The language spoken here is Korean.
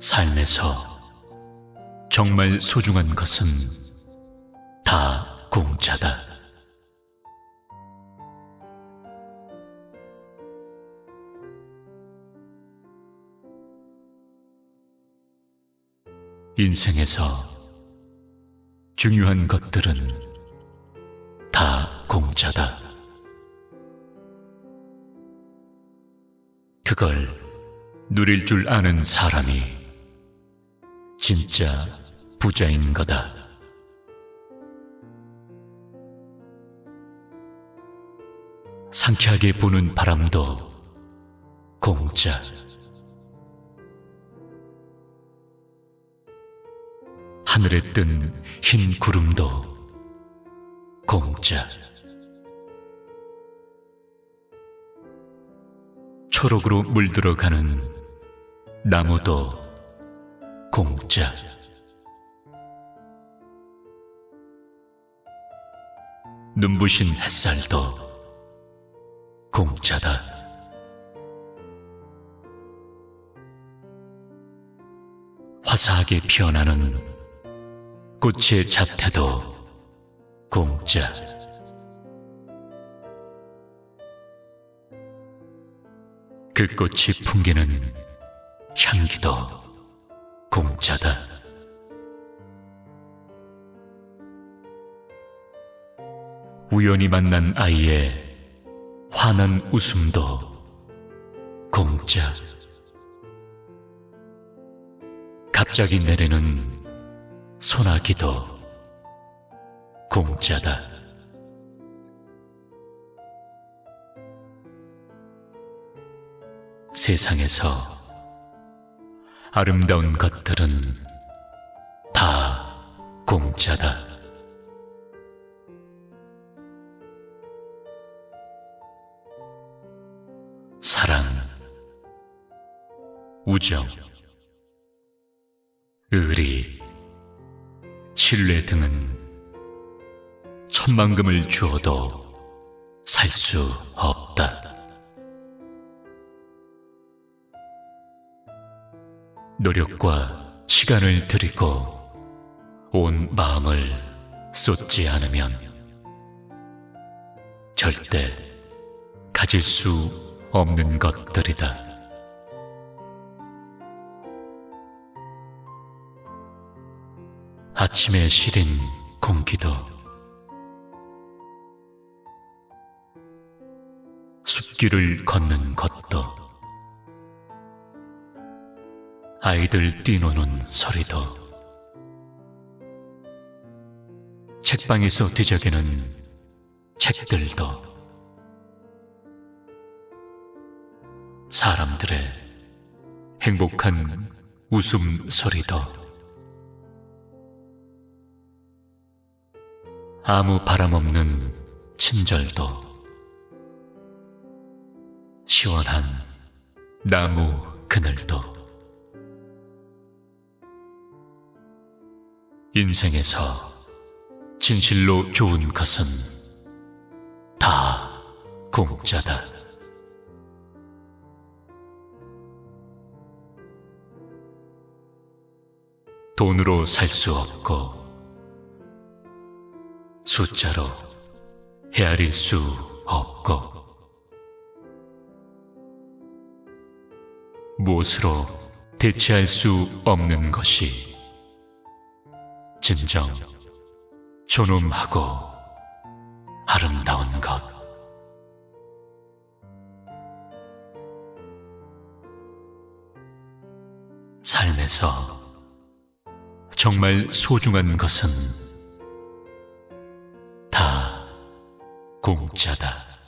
삶에서 정말 소중한 것은 다 공짜다. 인생에서 중요한 것들은 다 공짜다. 그걸 누릴 줄 아는 사람이 진짜 부자인 거다. 상쾌하게 부는 바람도 공짜. 하늘에 뜬 흰 구름도 공짜. 초록으로 물들어가는 나무도 공짜. 눈부신 햇살도 공짜다. 화사하게 피어나는 꽃의 자태도 공짜. 그 꽃이 풍기는 향기도 공짜다. 우연히 만난 아이의 환한 웃음도 공짜. 갑자기 내리는 소나기도 공짜다. 세상에서 아름다운 것들은 다 공짜다. 사랑, 우정, 의리, 신뢰 등은 천만금을 주어도 살 수 없다. 노력과 시간을 들이고 온 마음을 쏟지 않으면 절대 가질 수 없는 것들이다. 아침에 시린 공기도 숲길을 걷는 것도 아이들 뛰노는 소리도. 책방에서 뒤적이는 책들도. 사람들의 행복한 웃음소리도. 아무 바람 없는 친절도. 시원한 나무 그늘도 인생에서 진실로 좋은 것은 다 공짜다. 돈으로 살 수 없고 숫자로 헤아릴 수 없고 무엇으로 대체할 수 없는 것이 진정 존엄하고 아름다운 것. 삶에서 정말 소중한 것은 다 공짜다.